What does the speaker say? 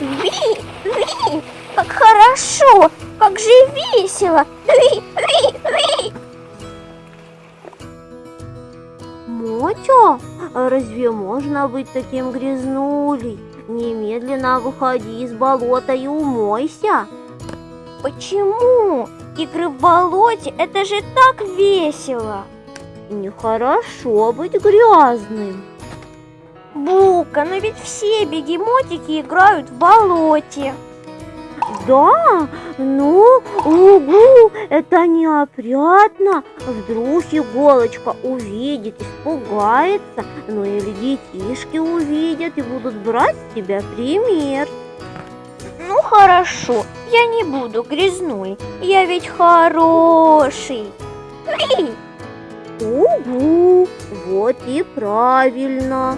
Ви, ви, как хорошо, как же весело. Ви, ви, ви. Мотя, а разве можно быть таким грязнулей? Немедленно выходи из болота и умойся. Почему? Игры в болоте, это же так весело. Нехорошо быть грязным. Бу! Бука, но ведь все бегемотики играют в болоте. Да, ну, угу, это неопрятно. Вдруг иголочка увидит, испугается, ну или детишки увидят и будут брать с тебя пример. Ну хорошо, я не буду грязной, я ведь хороший. Угу, вот и правильно.